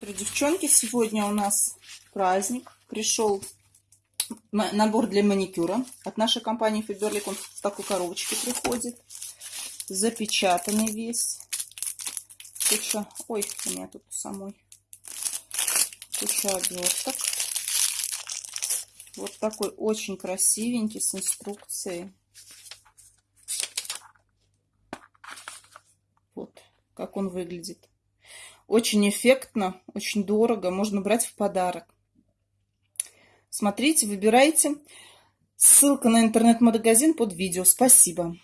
Девчонки, сегодня у нас праздник. Пришел набор для маникюра от нашей компании Faberlic. Он в такой коробочке приходит. Запечатанный весь. Куча... Ой, у меня тут самой. Куча оберток. Вот такой очень красивенький с инструкцией. Вот как он выглядит. Очень эффектно, очень дорого, можно брать в подарок. Смотрите, выбирайте. Ссылка на интернет-магазин под видео. Спасибо.